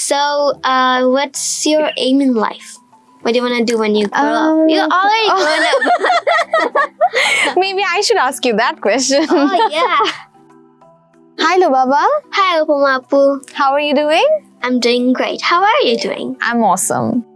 So, uh, what's your aim in life? What do you want to do when you grow up? Um, You're already grown up. Maybe I should ask you that question. oh, yeah. Hi, Lubaba. Hi, Upumapu. How are you doing? I'm doing great. How are you doing? I'm awesome.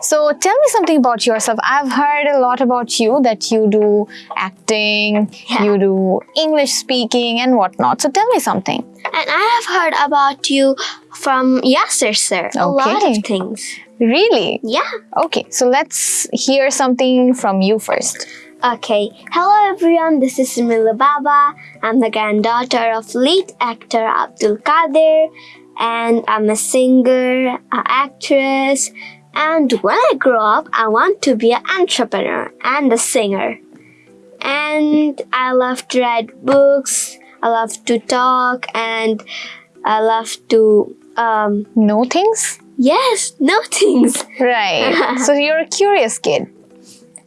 So tell me something about yourself. I've heard a lot about you that you do acting, Yeah. you do English speaking and whatnot. So tell me something. And I have heard about you from Yasir, sir. A lot of things. Really? Yeah. Okay, so let's hear something from you first. Okay. Hello, everyone. This is Simila Baba. I'm the granddaughter of late actor Abdul Qadir, and I'm a singer, an actress. And when I grow up, I want to be an entrepreneur and a singer. And I love to read books. I love to talk, and I love to um Know things? yes, know things. Right. so you're a curious kid.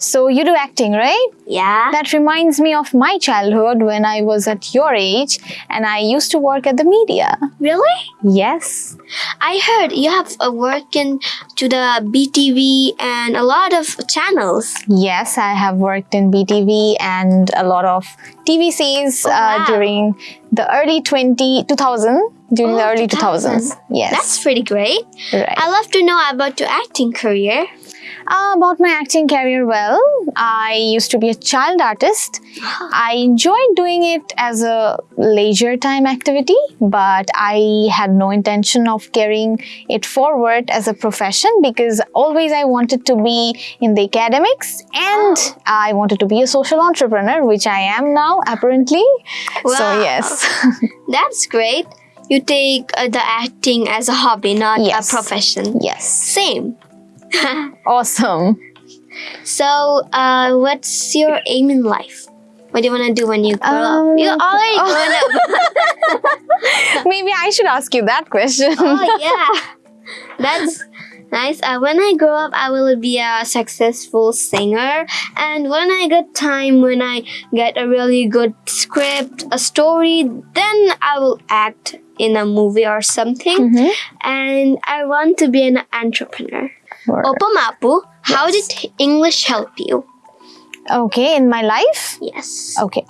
So you do acting, right? Yeah. That reminds me of my childhood when I was at your age and I used to work at the media. Really? Yes. I heard you have a work in to the BTV and a lot of channels. Yes, I have worked in BTV and a lot of TVCs Oh, wow. uh, during the early 20, 2000, during the Oh, early 2000. 2000s. Yes. That's pretty great. right. I love to know about your acting career. Uh, about my acting career, well, I used to be a child artist. I enjoyed doing it as a leisure time activity, but I had no intention of carrying it forward as a profession because always I wanted to be in the academics and I wanted to be a social entrepreneur, which I am now apparently. So, yes. That's great. You take uh, the acting as a hobby, not Yes. a profession. yes. Same. Awesome. So, uh, what's your aim in life? What do you want to do when you grow Um, up? You're already oh. grown up. Maybe I should ask you that question. oh yeah, that's nice. Uh, when I grow up, I will be a successful singer, and when I get time, when I get a really good script, a story, then I will act in a movie or something. Mhm. And I want to be an entrepreneur. Opamapu, how did English help you? Okay, in my life? Yes. Okay.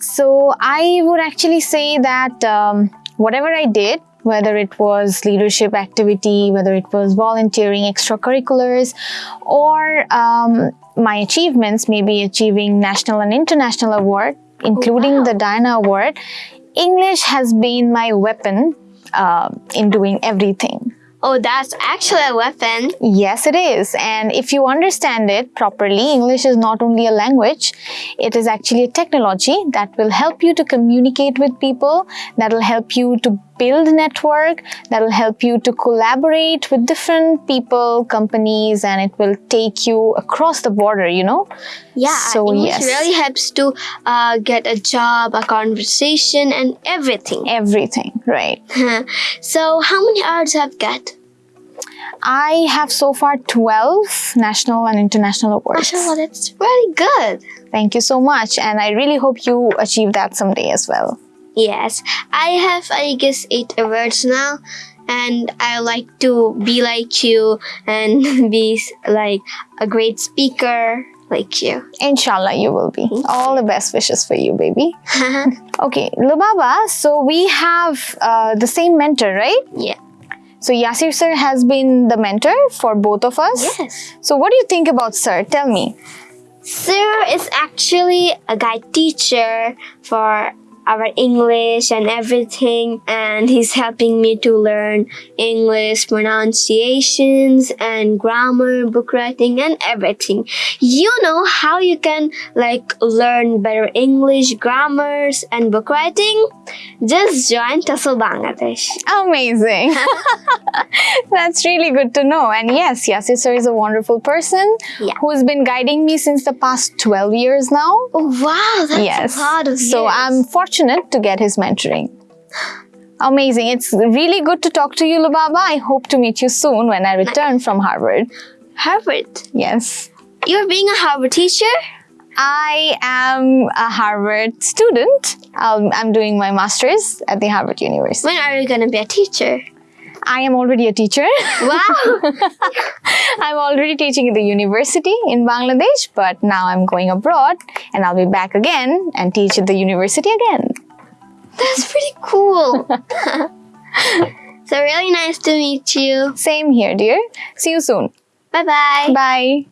So I would actually say that um, whatever I did, whether it was leadership activity, whether it was volunteering, extracurriculars, or um, my achievements, maybe achieving national and international award, including wow. the Diana Award, English has been my weapon uh, in doing everything. Oh, that's actually a weapon. Yes, it is. And if you understand it properly, English is not only a language, it is actually a technology that will help you to communicate with people, that will help you to build network, that will help you to collaborate with different people, companies, and it will take you across the border, you know? Yeah, So, English yes. really helps to uh, get a job, a conversation, and everything. Everything, right. so, how many awards have you got? I have so far 12 national and international awards. Mashallah, that's really good. Thank you so much. And I really hope you achieve that someday as well. Yes, I have, I guess, eight awards now, and I like to be like you and be like a great speaker like you. Inshallah, you will be. All the best wishes for you, baby. Okay, Lubaba, so we have uh, the same mentor, right? yeah. So Yasir sir has been the mentor for both of us. Yes. So what do you think about sir? Tell me. Sir is actually a guide teacher for our English and everything, and he's helping me to learn English pronunciations and grammar, book writing, and everything. You know how you can like learn better English, grammars, and book writing? Just join Tussle Bangladesh. Amazing. That's really good to know. And yes, Yasir sir is a wonderful person Yeah. who's been guiding me since the past 12 years now. Oh wow, that's yes. a lot of years. so. I'm fortunate to get his mentoring. Amazing. It's really good to talk to you, Lubaba. I hope to meet you soon when I return from Harvard. Harvard. Yes. You're being a Harvard teacher? I am a Harvard student. Um, I'm doing my master's at the Harvard University. When are you gonna be a teacher? I am already a teacher. Wow. I'm already teaching at the university in Bangladesh, but now I'm going abroad and I'll be back again and teach at the university again. That's pretty cool. so really nice to meet you. Same here, dear. See you soon. Bye bye. Bye.